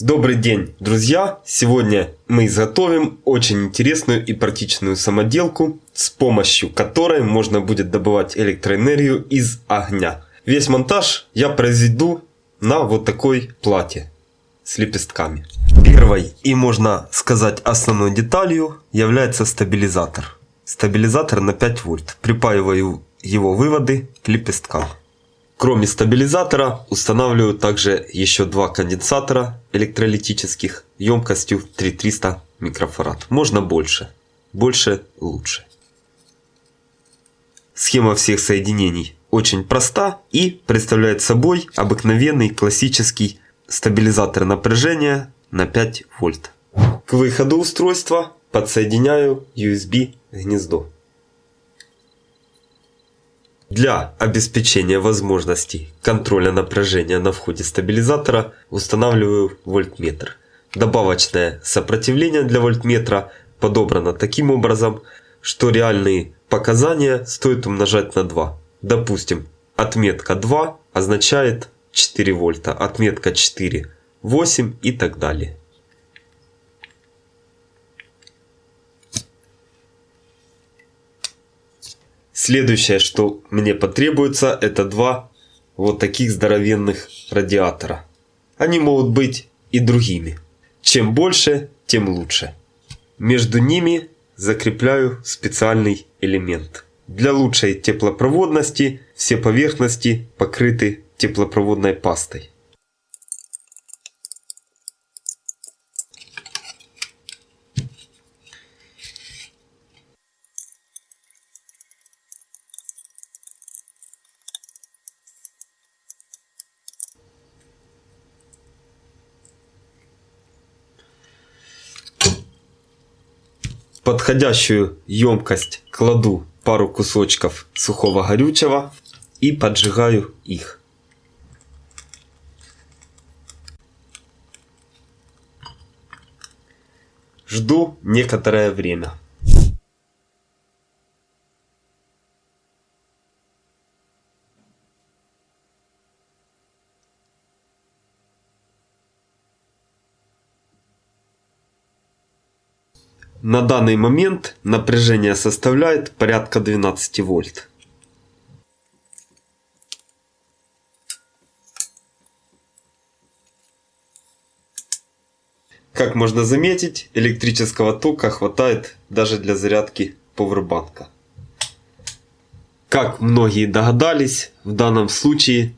Добрый день, друзья! Сегодня мы изготовим очень интересную и практичную самоделку, с помощью которой можно будет добывать электроэнергию из огня. Весь монтаж я произведу на вот такой плате с лепестками. Первой и можно сказать основной деталью является стабилизатор. Стабилизатор на 5 вольт. Припаиваю его выводы к лепесткам. Кроме стабилизатора устанавливаю также еще два конденсатора электролитических емкостью 3300 микрофарад. Можно больше. Больше лучше. Схема всех соединений очень проста и представляет собой обыкновенный классический стабилизатор напряжения на 5 вольт. К выходу устройства подсоединяю USB гнездо. Для обеспечения возможности контроля напряжения на входе стабилизатора устанавливаю вольтметр. Добавочное сопротивление для вольтметра подобрано таким образом, что реальные показания стоит умножать на 2. Допустим, отметка 2 означает 4 вольта, отметка 4 8 и так далее. Следующее, что мне потребуется, это два вот таких здоровенных радиатора. Они могут быть и другими. Чем больше, тем лучше. Между ними закрепляю специальный элемент. Для лучшей теплопроводности все поверхности покрыты теплопроводной пастой. Подходящую емкость кладу пару кусочков сухого горючего и поджигаю их. Жду некоторое время. На данный момент напряжение составляет порядка 12 вольт. Как можно заметить, электрического тока хватает даже для зарядки повербанка. Как многие догадались, в данном случае,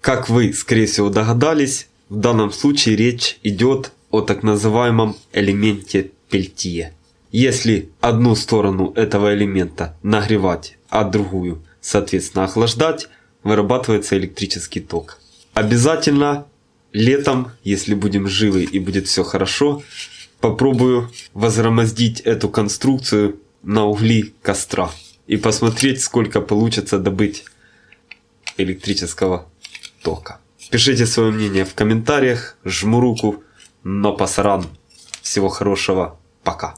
как вы скорее всего догадались, в данном случае речь идет о так называемом элементе Пельтье. Если одну сторону этого элемента нагревать, а другую, соответственно, охлаждать, вырабатывается электрический ток. Обязательно летом, если будем живы и будет все хорошо, попробую возгромоздить эту конструкцию на угли костра и посмотреть, сколько получится добыть электрического тока. Пишите свое мнение в комментариях, жму руку но пасаран. Всего хорошего. Пока.